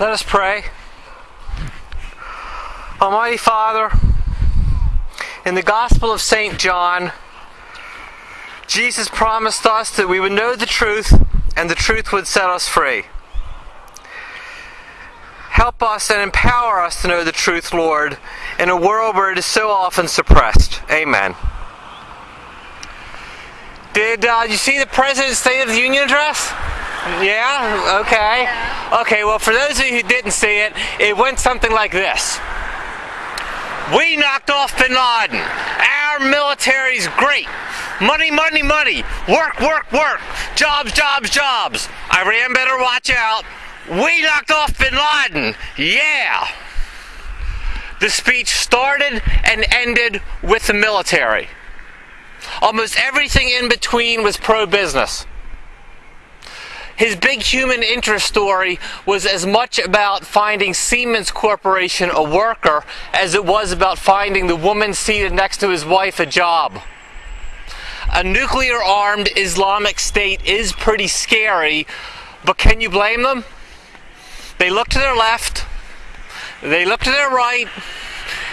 Let us pray. Almighty Father, in the Gospel of St. John, Jesus promised us that we would know the truth and the truth would set us free. Help us and empower us to know the truth, Lord, in a world where it is so often suppressed. Amen. Did uh, you see the President's State of the Union address? Yeah? Okay. Okay, well, for those of you who didn't see it, it went something like this We knocked off bin Laden. Our military's great. Money, money, money. Work, work, work. Jobs, jobs, jobs. Iran better watch out. We knocked off bin Laden. Yeah. The speech started and ended with the military. Almost everything in between was pro business. His big human interest story was as much about finding Siemens Corporation a worker as it was about finding the woman seated next to his wife a job. A nuclear armed Islamic State is pretty scary, but can you blame them? They look to their left, they look to their right,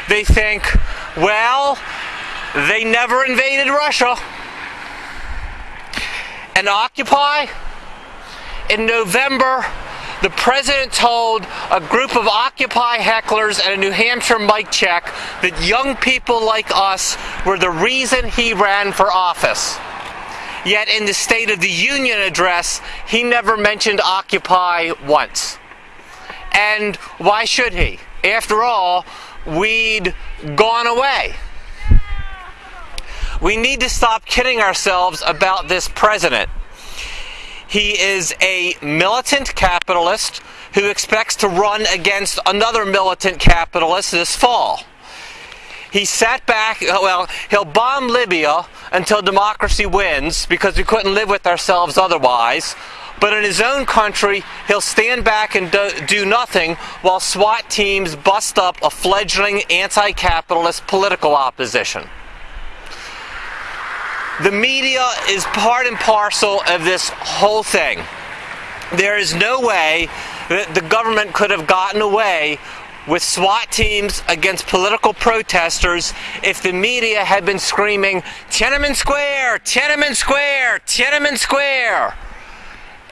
they think, well, they never invaded Russia. And Occupy? In November, the president told a group of Occupy hecklers at a New Hampshire mic check that young people like us were the reason he ran for office. Yet in the State of the Union address, he never mentioned Occupy once. And why should he? After all, we'd gone away. We need to stop kidding ourselves about this president. He is a militant capitalist who expects to run against another militant capitalist this fall. He sat back, uh, well, he'll bomb Libya until democracy wins because we couldn't live with ourselves otherwise. But in his own country, he'll stand back and do, do nothing while SWAT teams bust up a fledgling anti capitalist political opposition. The media is part and parcel of this whole thing. There is no way that the government could have gotten away with SWAT teams against political protesters if the media had been screaming, Tiananmen Square, Tiananmen Square, Tiananmen Square.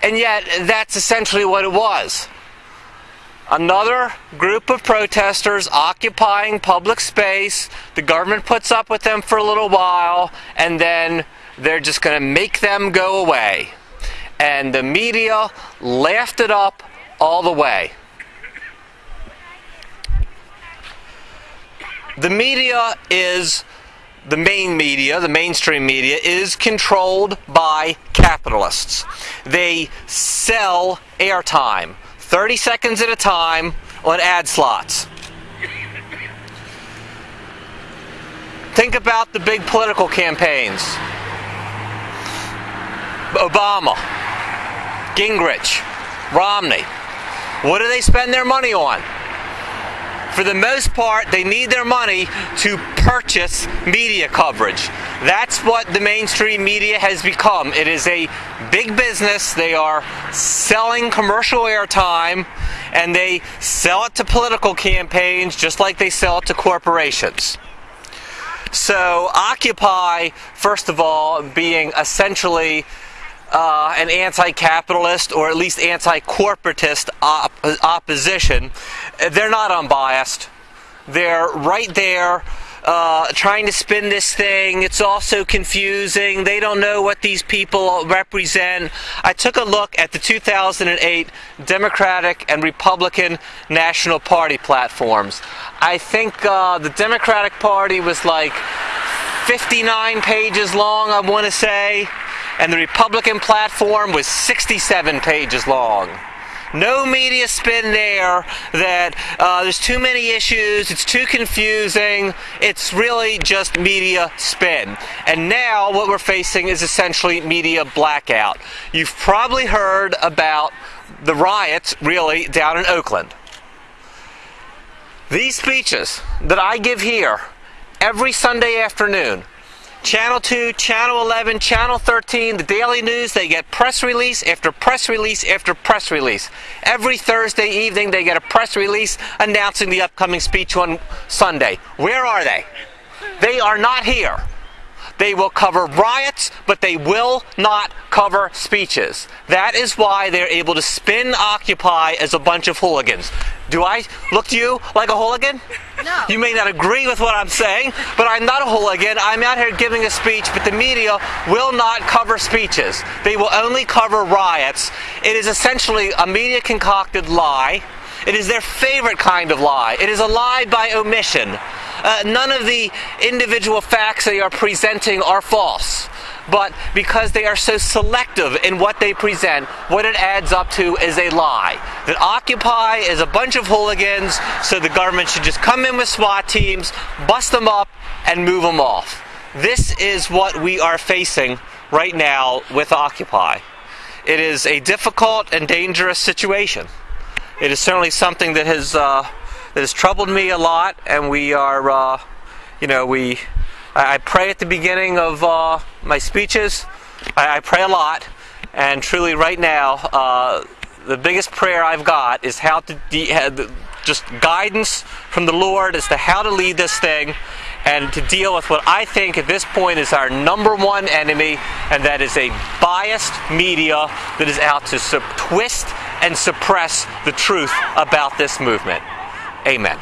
And yet, that's essentially what it was. Another group of protesters occupying public space. The government puts up with them for a little while, and then they're just going to make them go away. And the media laughed it up all the way. The media is the main media, the mainstream media, is controlled by capitalists. They sell airtime 30 seconds at a time on ad slots. Think about the big political campaigns Obama, Gingrich, Romney. What do they spend their money on? For the most part, they need their money to purchase media coverage. That's what the mainstream media has become. It is a big business. They are selling commercial airtime and they sell it to political campaigns just like they sell it to corporations. So, Occupy, first of all, being essentially uh, an anti capitalist or at least anti corporatist op- opposition, they're not unbiased. They're right there. Uh, trying to spin this thing. It's also confusing. They don't know what these people represent. I took a look at the 2008 Democratic and Republican National Party platforms. I think uh, the Democratic Party was like 59 pages long, I want to say and the Republican platform was 67 pages long. No media spin there that uh, there's too many issues, it's too confusing, it's really just media spin. And now what we're facing is essentially media blackout. You've probably heard about the riots, really, down in Oakland. These speeches that I give here every Sunday afternoon Channel 2, Channel 11, Channel 13, the Daily News, they get press release after press release after press release. Every Thursday evening, they get a press release announcing the upcoming speech on Sunday. Where are they? They are not here. They will cover riots, but they will not cover speeches. That is why they're able to spin Occupy as a bunch of hooligans. Do I look to you like a hooligan? No. You may not agree with what I'm saying, but I'm not a hooligan. I'm out here giving a speech, but the media will not cover speeches. They will only cover riots. It is essentially a media concocted lie. It is their favorite kind of lie. It is a lie by omission. Uh, none of the individual facts they are presenting are false. But because they are so selective in what they present, what it adds up to is a lie. That Occupy is a bunch of hooligans, so the government should just come in with SWAT teams, bust them up, and move them off. This is what we are facing right now with Occupy. It is a difficult and dangerous situation. It is certainly something that has uh, that has troubled me a lot, and we are, uh, you know, we. I, pray at the beginning of uh, my speeches. I, I, pray a lot, and truly, right now, uh, the biggest prayer I've got is how to de- just guidance from the Lord as to how to lead this thing and to deal with what I think at this point is our number one enemy, and that is a biased media that is out to twist and suppress the truth about this movement. Amen.